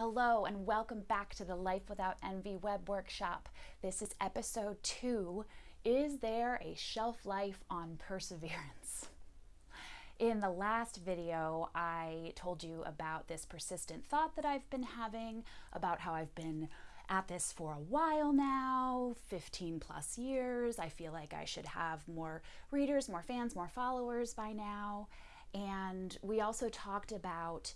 Hello and welcome back to the Life Without Envy web workshop. This is episode two. Is there a shelf life on perseverance? In the last video, I told you about this persistent thought that I've been having, about how I've been at this for a while now 15 plus years. I feel like I should have more readers, more fans, more followers by now. And we also talked about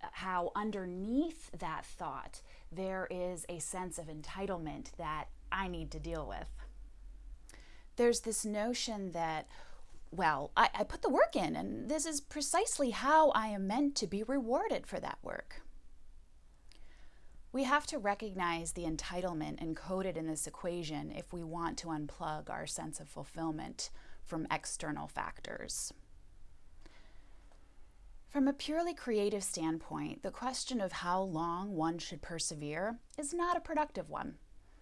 how underneath that thought there is a sense of entitlement that I need to deal with. There's this notion that, well, I, I, put the work in, and this is precisely how I am meant to be rewarded for that work. We have to recognize the entitlement encoded in this equation if we want to unplug our sense of fulfillment from external factors. From a purely creative standpoint, the question of how long one should persevere is not a productive one.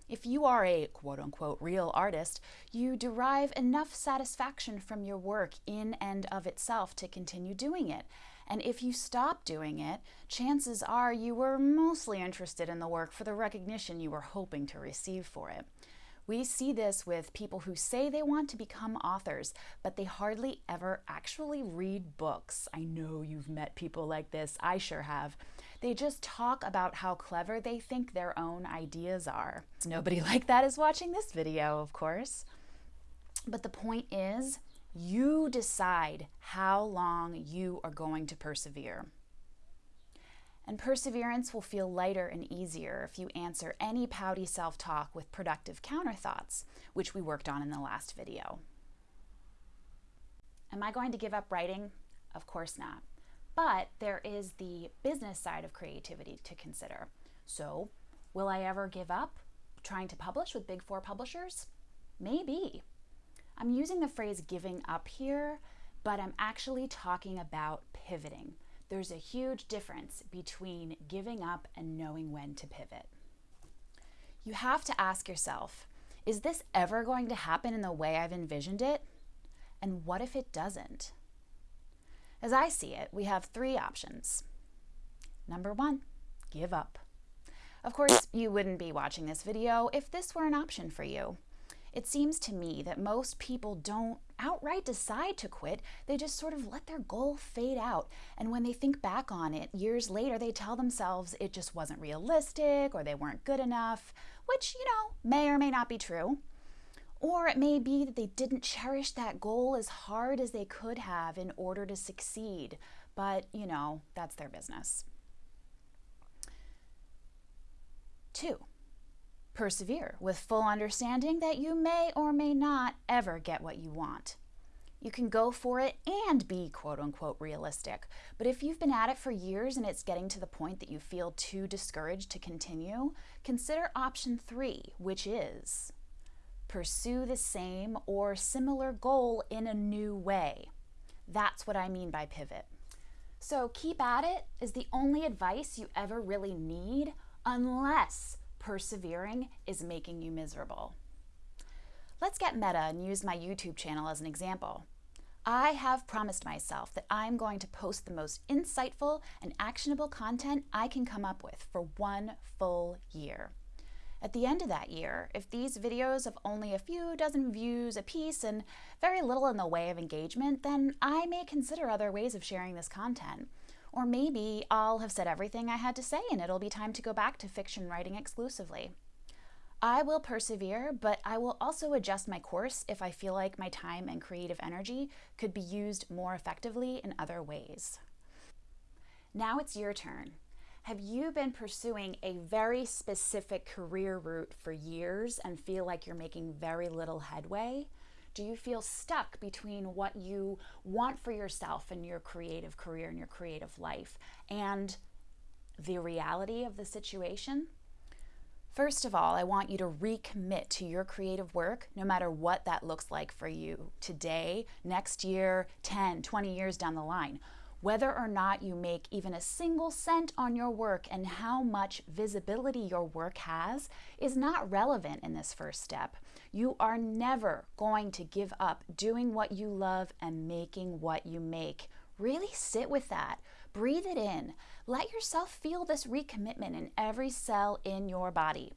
If you are a quote unquote real artist, you derive enough satisfaction from your work in and of itself to continue doing it. And if you stop doing it, chances are you were mostly interested in the work for the recognition you were hoping to receive for it. We see this with people who say they want to become authors, but they hardly ever actually read books. I know you've met people like this, I sure have. They just talk about how clever they think their own ideas are. Nobody like that is watching this video, of course. But the point is, you decide how long you are going to persevere. And perseverance will feel lighter and easier if you answer any pouty self talk with productive counter thoughts, which we worked on in the last video. Am I going to give up writing? Of course not. But there is the business side of creativity to consider. So, will I ever give up trying to publish with big four publishers? Maybe. I'm using the phrase giving up here, but I'm actually talking about pivoting there's a huge difference between giving up and knowing when to pivot. You have to ask yourself is this ever going to happen in the way I've envisioned it? And what if it doesn't? As I see it, we have three options. Number one, give up. Of course, you wouldn't be watching this video if this were an option for you. It seems to me that most people don't outright decide to quit, they just sort of let their goal fade out. And when they think back on it years later, they tell themselves it just wasn't realistic or they weren't good enough, which, you know, may or may not be true. Or it may be that they didn't cherish that goal as hard as they could have in order to succeed. But, you know, that's their business. Two, Persevere with full understanding that you may or may not ever get what you want. You can go for it and be quote unquote realistic. But if you've been at it for years and it's getting to the point that you feel too discouraged to continue, consider option three, which is pursue the same or similar goal in a new way. That's what I mean by pivot. So keep at it is the only advice you ever really need unless persevering is making you miserable. Let's get meta and use my YouTube channel as an example. I have promised myself that I'm going to post the most insightful and actionable content I can come up with for one full year. At the end of that year, if these videos have only a few dozen views a piece and very little in the way of engagement, then I may consider other ways of sharing this content. Or maybe I'll have said everything I had to say and it'll be time to go back to fiction writing exclusively. I will persevere, but I will also adjust my course if I feel like my time and creative energy could be used more effectively in other ways. Now it's your turn. Have you been pursuing a very specific career route for years and feel like you're making very little headway? Do you feel stuck between what you want for yourself and your creative career and your creative life and the reality of the situation? First of all, I want you to recommit to your creative work, no matter what that looks like for you today, next year, 10, 20 years down the line. Whether or not you make even a single cent on your work and how much visibility your work has is not relevant in this first step. You are never going to give up doing what you love and making what you make. Really sit with that. Breathe it in. Let yourself feel this recommitment in every cell in your body.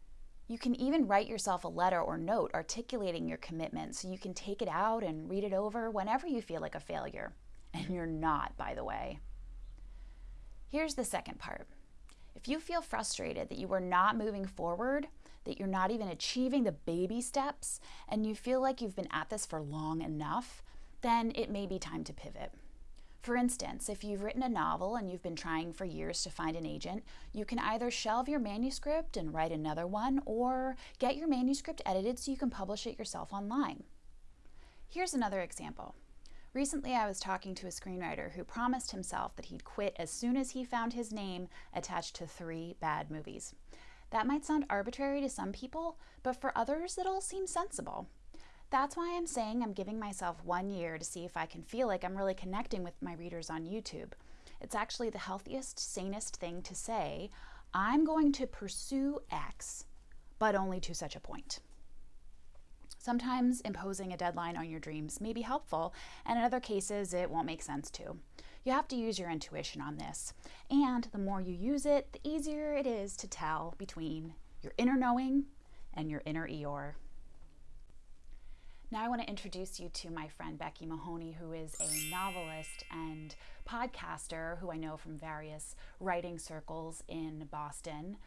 You can even write yourself a letter or note articulating your commitment so you can take it out and read it over whenever you feel like a failure. And you're not, by the way. Here's the second part. If you feel frustrated that you are not moving forward, that you're not even achieving the baby steps, and you feel like you've been at this for long enough, then it may be time to pivot. For instance, if you've written a novel and you've been trying for years to find an agent, you can either shelve your manuscript and write another one, or get your manuscript edited so you can publish it yourself online. Here's another example. Recently, I was talking to a screenwriter who promised himself that he'd quit as soon as he found his name attached to three bad movies. That might sound arbitrary to some people, but for others, it all seems sensible. That's why I'm saying I'm giving myself one year to see if I can feel like I'm really connecting with my readers on YouTube. It's actually the healthiest, sanest thing to say. I'm going to pursue X, but only to such a point. Sometimes imposing a deadline on your dreams may be helpful, and in other cases, it won't make sense to. You have to use your intuition on this, and the more you use it, the easier it is to tell between your inner knowing and your inner Eeyore. Now, I want to introduce you to my friend Becky Mahoney, who is a novelist and podcaster who I know from various writing circles in Boston.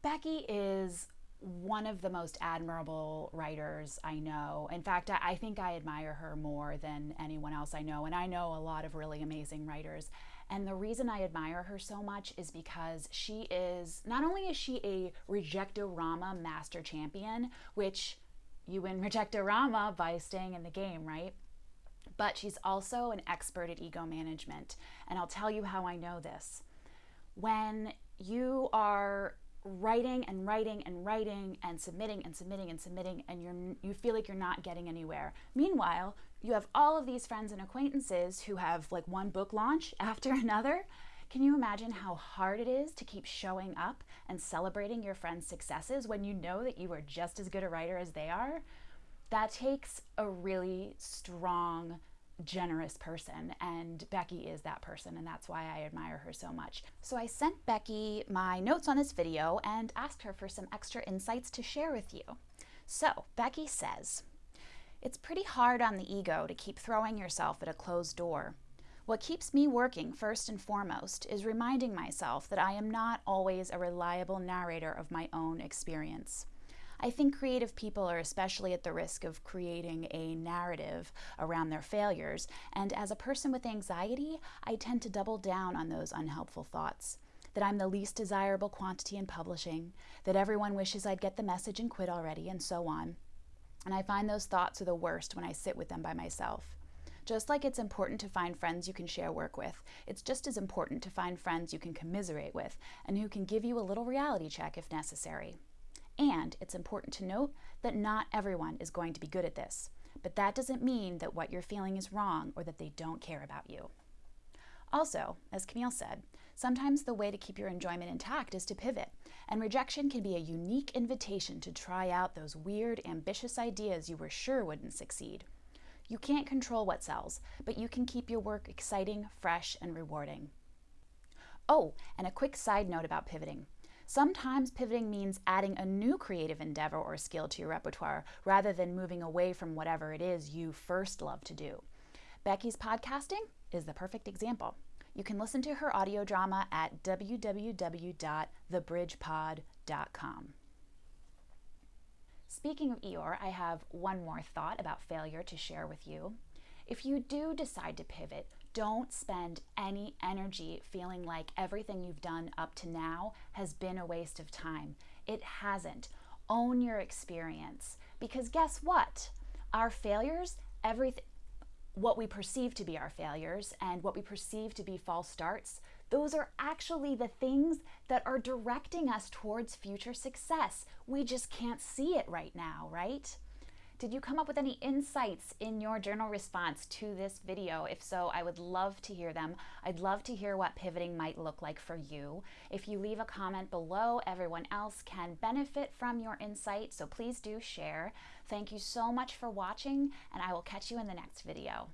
Becky is one of the most admirable writers I know. In fact, I think I admire her more than anyone else I know, and I know a lot of really amazing writers. And the reason I admire her so much is because she is not only is she a rejectorama master champion, which you win Rejectorama by staying in the game, right? But she's also an expert at ego management. And I'll tell you how I know this. When you are writing and writing and writing and submitting and submitting and submitting and you're you feel like you're not getting anywhere. Meanwhile, you have all of these friends and acquaintances who have like one book launch after another can you imagine how hard it is to keep showing up and celebrating your friends' successes when you know that you are just as good a writer as they are? That takes a really strong, generous person, and Becky is that person, and that's why I admire her so much. So I sent Becky my notes on this video and asked her for some extra insights to share with you. So, Becky says, It's pretty hard on the ego to keep throwing yourself at a closed door. What keeps me working first and foremost is reminding myself that I am not always a reliable narrator of my own experience. I think creative people are especially at the risk of creating a narrative around their failures, and as a person with anxiety, I tend to double down on those unhelpful thoughts. That I'm the least desirable quantity in publishing, that everyone wishes I'd get the message and quit already, and so on. And I find those thoughts are the worst when I sit with them by myself. Just like it's important to find friends you can share work with, it's just as important to find friends you can commiserate with and who can give you a little reality check if necessary. And it's important to note that not everyone is going to be good at this, but that doesn't mean that what you're feeling is wrong or that they don't care about you. Also, as Camille said, sometimes the way to keep your enjoyment intact is to pivot, and rejection can be a unique invitation to try out those weird, ambitious ideas you were sure wouldn't succeed. You can't control what sells, but you can keep your work exciting, fresh, and rewarding. Oh, and a quick side note about pivoting. Sometimes pivoting means adding a new creative endeavor or skill to your repertoire rather than moving away from whatever it is you first love to do. Becky's podcasting is the perfect example. You can listen to her audio drama at www.thebridgepod.com. Speaking of Eeyore, I have one more thought about failure to share with you. If you do decide to pivot, don't spend any energy feeling like everything you've done up to now has been a waste of time. It hasn't. Own your experience. Because guess what? Our failures, everything, what we perceive to be our failures and what we perceive to be false starts, those are actually the things that are directing us towards future success. We just can't see it right now, right? Did you come up with any insights in your journal response to this video? If so, I would love to hear them. I'd love to hear what pivoting might look like for you. If you leave a comment below, everyone else can benefit from your insight, so please do share. Thank you so much for watching, and I will catch you in the next video.